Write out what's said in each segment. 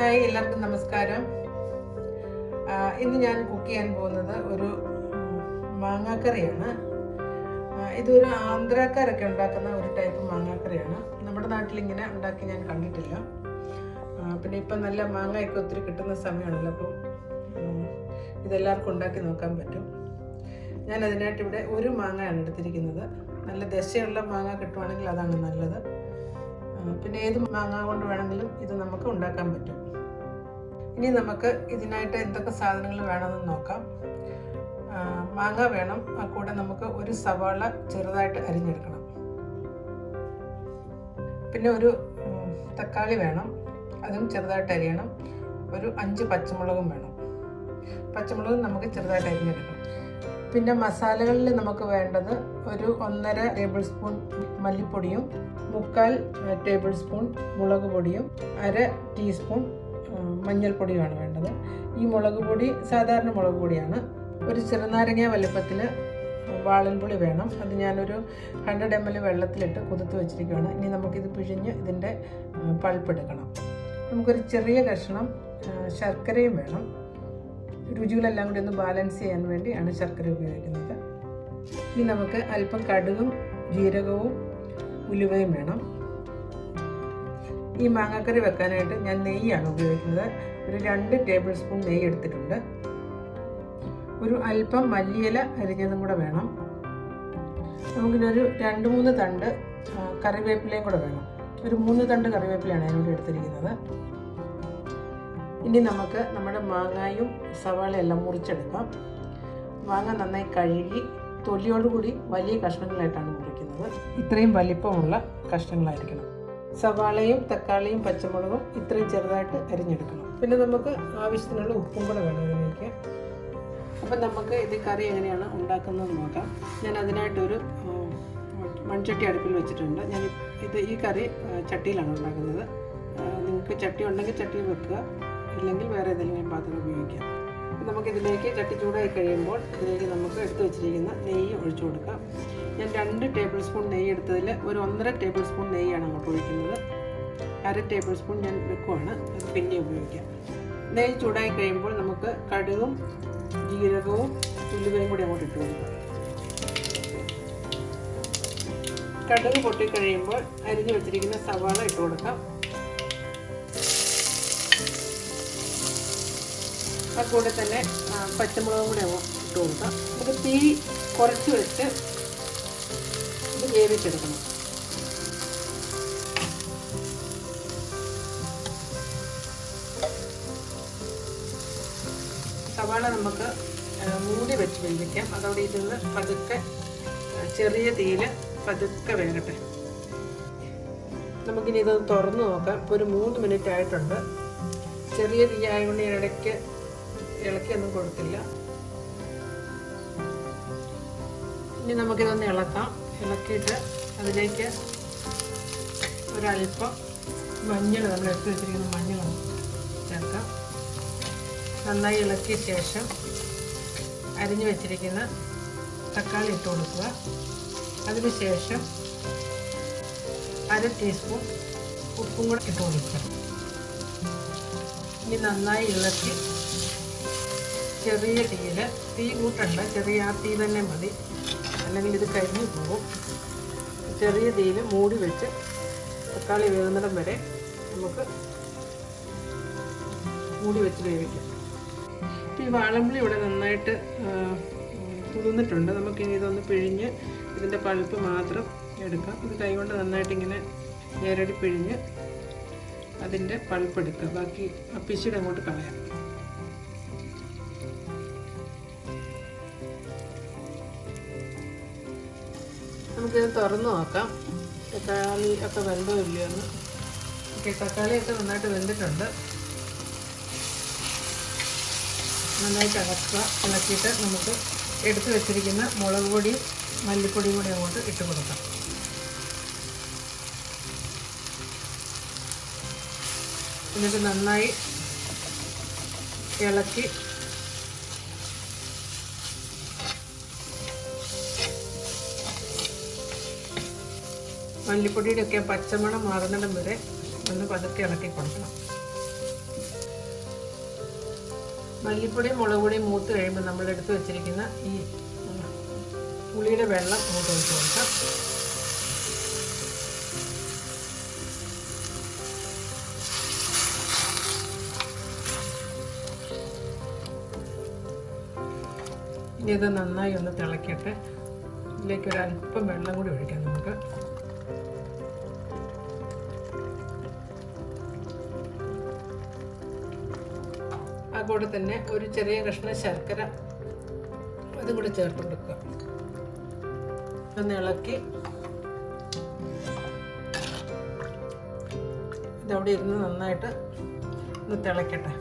Hi എല്ലാവർക്കും നമസ്കാരം. ഇന്ന് ഞാൻ കുക്ക് ചെയ്യാൻ പോകുന്നത് ഒരു മാങ്ങാക്കറിയാണ്. ഇതൊരു ആന്ധ്രാക്കാരൊക്കെ ഉണ്ടാക്കുന്ന ഒരു ടൈപ്പ് മാങ്ങാക്കറിയാണ്. നമ്മുടെ നാട്ടിൽ ഇങ്ങനെ ഉണ്ടാക്കി ഞാൻ കണ്ടിട്ടില്ല. പിന്നെ ഇപ്പം നല്ല മാങ്ങയൊക്കെ ഒത്തിരി കിട്ടുന്ന സമയമാണല്ലോ അപ്പോൾ ഇതെല്ലാവർക്കും ഉണ്ടാക്കി നോക്കാൻ പറ്റും. ഞാൻ അതിനായിട്ട് ഇവിടെ ഒരു മാങ്ങയാണ് എടുത്തിരിക്കുന്നത്. നല്ല ദശയുള്ള മാങ്ങ കിട്ടുവാണെങ്കിൽ അതാണ് നല്ലത്. പിന്നെ ഏത് മാങ്ങ കൊണ്ട് വേണമെങ്കിലും ഇത് നമുക്ക് ഉണ്ടാക്കാൻ പറ്റും. ഇനി നമുക്ക് ഇതിനായിട്ട് എന്തൊക്കെ സാധനങ്ങൾ വേണമെന്ന് നോക്കാം. മാങ്ങ വേണം. ആ കൂടെ നമുക്ക് ഒരു സവാള ചെറുതായിട്ട് അരിഞ്ഞെടുക്കണം. പിന്നെ ഒരു തക്കാളി വേണം. അതും ചെറുതായിട്ട് അരിയണം. ഒരു അഞ്ച് പച്ചമുളകും വേണം. പച്ചമുളക് നമുക്ക് ചെറുതായിട്ട് അരിഞ്ഞെടുക്കണം. പിന്നെ മസാലകളിൽ നമുക്ക് വേണ്ടത് ഒരു ഒന്നര ടേബിൾ സ്പൂൺ മല്ലിപ്പൊടിയും മുക്കാൽ ടേബിൾ സ്പൂൺ മുളക് പൊടിയും അര ടീസ്പൂൺ മഞ്ഞൾപ്പൊടിയുമാണ് വേണ്ടത്. ഈ മുളക് പൊടി സാധാരണ മുളക് പൊടിയാണ്. ഒരു ചെറുനാരങ്ങ വലുപ്പത്തിൽ വാളൻപുളി വേണം. അത് ഞാനൊരു ഹൺഡ്രഡ് എം എൽ വെള്ളത്തിലിട്ട് കുതിർത്ത് വെച്ചിരിക്കുകയാണ് ഇനി നമുക്കിത് പിഴിഞ്ഞ് ഇതിന്റെ പൾപ്പ് എടുക്കണം നമുക്കൊരു ചെറിയ കഷ്ണം ശർക്കരയും വേണം. രുചികളെല്ലാം കൂടി ഒന്ന് ബാലൻസ് ചെയ്യാൻ വേണ്ടിയാണ് ശർക്കര ഉപയോഗിക്കുന്നത്. ഇനി നമുക്ക് അല്പം കടുകും ജീരകവും ഉലുവയും വേണം. ഈ മാങ്ങാക്കറി വെക്കാനായിട്ട് ഞാൻ നെയ്യാണ് ഉപയോഗിക്കുന്നത്. ഒരു രണ്ട് ടേബിൾ സ്പൂൺ നെയ്യ് എടുത്തിട്ടുണ്ട്. ഒരു അല്പം മല്ലിയില അരിഞ്ഞതും കൂടെ വേണം. നമുക്കിതൊരു രണ്ട് മൂന്ന് തണ്ട് കറിവേപ്പിലയും കൂടെ വേണം. ഒരു മൂന്ന് തണ്ട് കറിവേപ്പിലയാണ് ഞാനിവിടെ എടുത്തിരിക്കുന്നത്. ഇനി നമുക്ക് നമ്മുടെ മാങ്ങായും സവാളയെല്ലാം മുറിച്ചെടുക്കാം. മാങ്ങ നന്നായി കഴുകി തൊലിയോടുകൂടി വലിയ കഷ്ണങ്ങളായിട്ടാണ് മുറിക്കുന്നത്. ഇത്രയും വലിപ്പമുള്ള കഷ്ണങ്ങളായിരിക്കണം. സവാളയും തക്കാളിയും പച്ചമുളകും ഇത്രയും ചെറുതായിട്ട് അരിഞ്ഞെടുക്കണം. പിന്നെ നമുക്ക് ആവശ്യത്തിനുള്ള ഉപ്പും കൂടെ വേണം ഇതിലേക്ക്. അപ്പം നമുക്ക് ഇത് കറി എങ്ങനെയാണ് ഉണ്ടാക്കുന്നത് നോക്കാം. ഞാൻ അതിനായിട്ടൊരു മൺചട്ടി അടുപ്പിൽ വെച്ചിട്ടുണ്ട്. ഞാൻ ഇത് ഈ കറി ചട്ടിയിലാണ് ഉണ്ടാക്കുന്നത്. നിങ്ങൾക്ക് ചട്ടി ഉണ്ടെങ്കിൽ ചട്ടിയിൽ വെക്കുക. ഇല്ലെങ്കിൽ വേറെ ഏതെങ്കിലും പാത്രം ഉപയോഗിക്കാം. നമുക്കിതിലേക്ക് ചട്ടി ചൂടായി കഴിയുമ്പോൾ ഇതിലേക്ക് നമുക്ക് എടുത്തു വെച്ചിരിക്കുന്ന നെയ്യ് ഒഴിച്ചു കൊടുക്കാം. ഞാൻ രണ്ട് ടേബിൾ സ്പൂൺ നെയ്യ് എടുത്തതിൽ ഒരു ഒന്നര ടേബിൾ സ്പൂൺ നെയ്യാണ് അങ്ങോട്ട് ഒഴിക്കുന്നത്. അര ടേബിൾ സ്പൂൺ ഞാൻ വെക്കുവാണ്. അത് പിന്നെ ഉപയോഗിക്കാം. നെയ്യ് ചൂടായി കഴിയുമ്പോൾ നമുക്ക് കടുകും ജീരകവും ഉലുവയും കൂടി അങ്ങോട്ട് ഇട്ട് കൊടുക്കാം. കടുക് പൊട്ടിക്കഴിയുമ്പോൾ അരിഞ്ഞു വെച്ചിരിക്കുന്ന സവാള ഇട്ട് കൊടുക്കാം. ആ കൂടെ തന്നെ പച്ചമുളകും കൂടെ ഇട്ട് കൊടുക്കാം നമുക്ക് തീ കുറച്ച് വെച്ച് ഇത് വേവിച്ചെടുക്കണം. സവാള നമുക്ക് മൂടി വെച്ച് വേവിക്കാം. അതോടെ ഇതിൽ നിന്ന് പതുക്കെ ചെറിയ തീയിൽ പതുക്കെ വേകട്ടെ. നമുക്കിനി ഇതൊന്ന് തുറന്ന് നോക്കാം. ഇപ്പോൾ ഒരു മൂന്ന് മിനിറ്റ് ആയിട്ടുണ്ട്. ചെറിയ തീ ആയതുകൊണ്ട് ഇടയ്ക്ക് ഇളക്കിയൊന്നും കൊടുത്തില്ല. ഇനി നമുക്കിതൊന്ന് ഇളക്കാം. ഇളക്കിയിട്ട് അതിലേക്ക് ഒരല്പം മഞ്ഞൾ നമ്മൾ എടുത്ത് വെച്ചിരിക്കുന്ന മഞ്ഞൾ ചേർക്കാം. നന്നായി ഇളക്കിയ ശേഷം അരിഞ്ഞു വെച്ചിരിക്കുന്ന തക്കാളി ഇട്ട് കൊടുക്കുക. അതിനുശേഷം അര ടീസ്പൂൺ ഉപ്പും കൂടെ ഇട്ട് കൊടുക്കുക. ഇനി നന്നായി ഇളക്കി ചെറിയ തീയിൽ തീ കൂട്ടണ്ട. ചെറിയ ആ തീ തന്നെ മതി. അല്ലെങ്കിൽ ഇത് കരിഞ്ഞു പോകും. ചെറിയ തീയിൽ മൂടി വെച്ച് തക്കാളി വേകുന്നിടം വരെ നമുക്ക് മൂടി വെച്ച് വേവിക്കാം. ഈ വാളമ്പുളി ഇവിടെ നന്നായിട്ട് കുതിർന്നിട്ടുണ്ട്. നമുക്കിനി ഇതൊന്ന് പിഴിഞ്ഞ് ഇതിന്റെ പഴുപ്പ് മാത്രം എടുക്കാം. ഇത് കൈകൊണ്ട് നന്നായിട്ട് ഇങ്ങനെ നേരടി പിഴിഞ്ഞ് അതിന്റെ പഴുപ്പെടുക്കുക ബാക്കി ആ അങ്ങോട്ട് കളയാം. നമുക്കിത് തുറന്ന് നോക്കാം. തക്കാളി ഒക്കെ വെന്തോ ഇല്ലയോ എന്ന്. ഓക്കെ തക്കാളിയൊക്കെ നന്നായിട്ട് വെന്തിട്ടുണ്ട്. നന്നായിട്ട് ഇളക്കുക ഇളക്കിയിട്ട് നമുക്ക് എടുത്തു വെച്ചിരിക്കുന്ന മുളക് പൊടിയും മല്ലിപ്പൊടിയും കൂടി അങ്ങോട്ട് ഇട്ട് കൊടുക്കാം. എന്നിട്ട് നന്നായി ഇളക്കി മല്ലിപ്പൊടിയുടെ ഒക്കെ പച്ചമണം മാറുന്നിടം വരെ ഒന്ന് പതുക്കെ ഇളക്കി കൊടുക്കണം. മല്ലിപ്പൊടിയും മുളക് പൊടിയും മൂത്ത് കഴിയുമ്പോൾ നമ്മൾ എടുത്തു വെച്ചിരിക്കുന്ന ഈ പുളിയുടെ വെള്ളം അങ്ങോട്ട് ഒഴിച്ചു കൊടുക്കാം. ഇനി ഇത് നന്നായി ഒന്ന് തിളക്കിയിട്ട് ഇതിലേക്ക് ഒരു അല്പം വെള്ളം കൂടി ഒഴിക്കാം നമുക്ക്. അതുകൂടെ തന്നെ ഒരു ചെറിയ കഷ്ണം ശർക്കര അതും കൂടി ചേർത്ത് കൊടുക്കുക ഒന്ന് ഇളക്കി. ഇതവിടെ ഇരുന്ന് നന്നായിട്ട് ഒന്ന് തിളയ്ക്കട്ടെ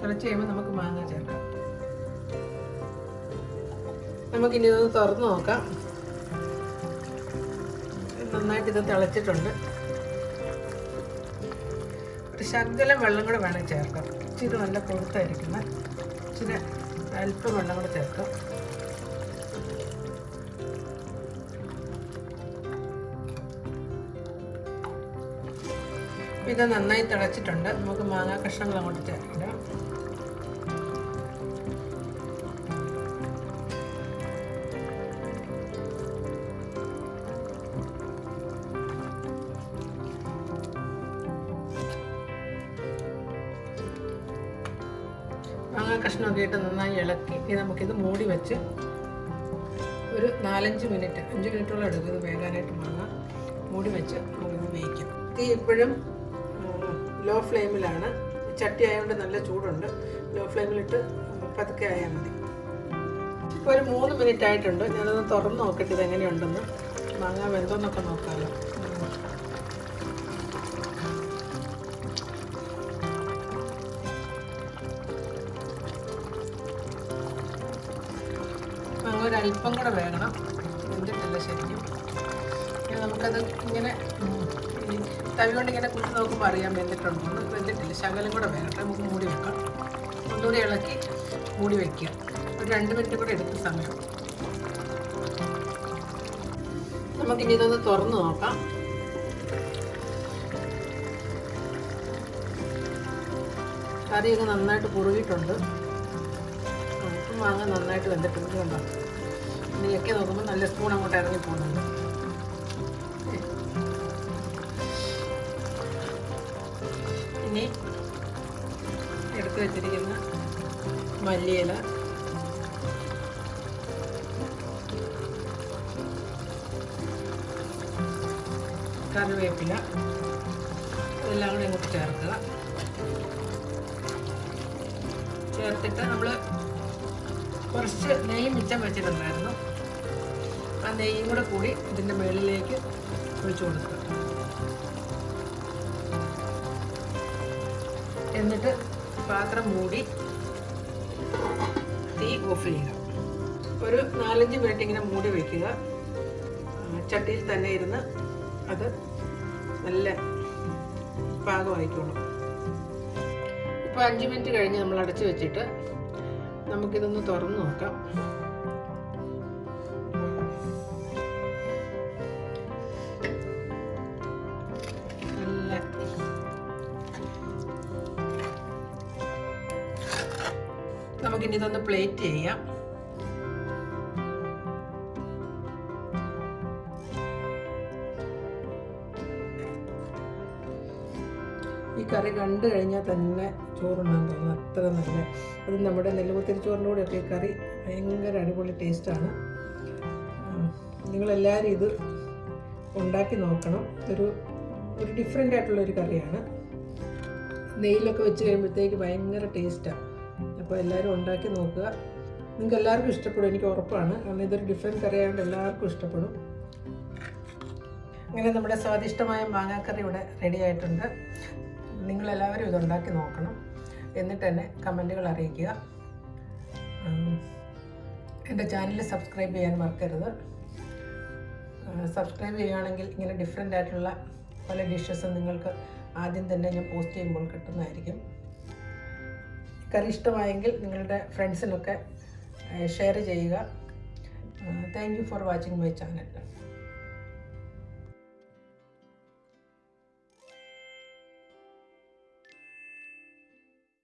തിളച്ച് കഴിയുമ്പോൾ നമുക്ക് മാങ്ങ ചേർക്കാം. നമുക്കിനി ഇതൊന്ന് തുറന്ന് നോക്കാം. നന്നായിട്ട് ഇത് തിളച്ചിട്ടുണ്ട്. ഒരു ശകലം വെള്ളം കൂടെ വേണം ചേർക്കാം. ഇച്ചിരി നല്ല കൊഴുത്തായിരിക്കുന്ന ഇച്ചിരി അല്പം വെള്ളം കൂടെ ചേർക്കാം. ഇത് നന്നായി തിളച്ചിട്ടുണ്ട്. നമുക്ക് മാങ്ങാ കഷ്ണങ്ങൾ അങ്ങോട്ട് ചേർക്കാം. മാങ്ങ നന്നായി ഇളക്കി. ഇനി നമുക്കിത് മൂടി വെച്ച് ഒരു നാലഞ്ച് മിനിറ്റ് അഞ്ച് മിനിറ്റോളം എടുക്കും ഇത് വേകാനായിട്ട് മാങ്ങ. മൂടി വെച്ച് നമുക്കിത് വേവിക്കാം. തീ ഇപ്പോഴും ലോ ഫ്ലെയിമിലാണ് ചട്ടി ആയതുകൊണ്ട് നല്ല ചൂടുണ്ട്. ലോ ഫ്ലെയിമിലിട്ട് പതുക്കെ ആയാൽ മതി. ഇപ്പോൾ ഒരു മൂന്ന് മിനിറ്റ് ആയിട്ടുണ്ട്. ഞാനത് തുറന്ന് നോക്കട്ടെ ഇത് എങ്ങനെയുണ്ടെന്ന് മാങ്ങ വെന്തോന്നൊക്കെ നോക്കാമല്ലോ അല്പം കൂടെ വേകണം. വെന്തിട്ടില്ല ശരിക്കും. പിന്നെ നമുക്കത് ഇങ്ങനെ തവി കൊണ്ട് ഇങ്ങനെ കുത്തി നോക്കുമ്പോൾ അറിയാൻ വെന്തിട്ടുണ്ടോ. വെന്തിട്ടില്ല. ശകലം കൂടെ വേകട്ടെ നമുക്ക് മൂടി വെക്കാം ഒന്നുകൂടി ഇളക്കി മൂടി വെക്കുക. ഒരു രണ്ട് മിനിറ്റ് കൂടെ എടുത്ത സമയം. നമുക്കിനി ഇതൊന്ന് തുറന്ന് നോക്കാം. കറിയൊക്കെ നന്നായിട്ട് കുറുകിയിട്ടുണ്ട്. ഉപ്പും മാങ്ങ നന്നായിട്ട് വെന്തിട്ടുണ്ട് കണ്ടോ? നീയൊക്കെ നോക്കുമ്പോൾ നല്ല സ്പൂൺ അങ്ങോട്ട് ഇറങ്ങി പോകുന്നുണ്ട്. ഇനി എടുത്തു വെച്ചിരിക്കുന്ന മല്ലിയില. കറിവേപ്പില. ഇതെല്ലാം കൂടി ഇങ്ങോട്ട് ചേർക്കുക. ചേർത്തിട്ട് നമ്മൾ കുറച്ച് നെയ്യ് മിച്ചം വെച്ചിട്ടുണ്ടായിരുന്നു. ആ നെയ്യും കൂടെ കൂടി ഇതിന്റെ മുകളിലേക്ക് ഒഴിച്ചു കൊടുക്കുക. എന്നിട്ട് പാത്രം മൂടി തീ ഓഫ് ചെയ്യുക. ഒരു നാലഞ്ച് മിനിറ്റ് ഇങ്ങനെ മൂടി വയ്ക്കുക ചട്ടിയിൽ തന്നെ ഇരുന്ന് അത് നല്ല പാകമായിക്കോളും. ഇപ്പോൾ അഞ്ച് മിനിറ്റ് കഴിഞ്ഞ് നമ്മൾ അടച്ചു വെച്ചിട്ട് നമുക്കിതൊന്ന് തുറന്ന് നോക്കാം. നമുക്കിനി ഇതൊന്ന് പ്ലേറ്റ് ചെയ്യാം. ഈ കറി കണ്ടു കഴിഞ്ഞാൽ തന്നെ ചോറുണ്ണാൻ തോന്നുന്നു അത്ര നല്ല അത് നമ്മുടെ നെല്ലുപത്തിരി ചോറിന്റെ കൂടെയൊക്കെ ഈ കറി ഭയങ്കര അടിപൊളി ടേസ്റ്റാണ്. നിങ്ങളെല്ലാവരും ഇത് ഉണ്ടാക്കി നോക്കണം. ഇതൊരു ഒരു ഡിഫറെന്റ് ആയിട്ടുള്ളൊരു കറിയാണ്. നെയ്യിലൊക്കെ വെച്ച് കഴിയുമ്പോഴത്തേക്ക് ഭയങ്കര ടേസ്റ്റാണ് അപ്പോൾ എല്ലാവരും ഉണ്ടാക്കി നോക്കുക. നിങ്ങൾക്ക് എല്ലാവർക്കും ഇഷ്ടപ്പെടും എനിക്ക് ഉറപ്പാണ്. കാരണം ഇതൊരു ഡിഫറെന്റ് കറി ആയതുകൊണ്ട് എല്ലാവർക്കും ഇഷ്ടപ്പെടും. അങ്ങനെ നമ്മുടെ സ്വാദിഷ്ടമായ മാങ്ങാക്കറി ഇവിടെ റെഡി ആയിട്ടുണ്ട്. നിങ്ങളെല്ലാവരും ഇതുണ്ടാക്കി നോക്കണം. എന്നിട്ട് തന്നെ കമന്റുകൾ അറിയിക്കുക. എന്റെ ചാനൽ സബ്സ്ക്രൈബ് ചെയ്യാൻ മറക്കരുത്. സബ്സ്ക്രൈബ് ചെയ്യുകയാണെങ്കിൽ ഇങ്ങനെ ഡിഫറെന്റ് ആയിട്ടുള്ള പല ഡിഷസും നിങ്ങൾക്ക് ആദ്യം തന്നെ ഞാൻ പോസ്റ്റ് ചെയ്യുമ്പോൾ കിട്ടുന്നതായിരിക്കും. കറി ഇഷ്ടമായെങ്കിൽ നിങ്ങളുടെ ഫ്രണ്ട്സിനൊക്കെ ഷെയർ ചെയ്യുക. Thank you for watching my channel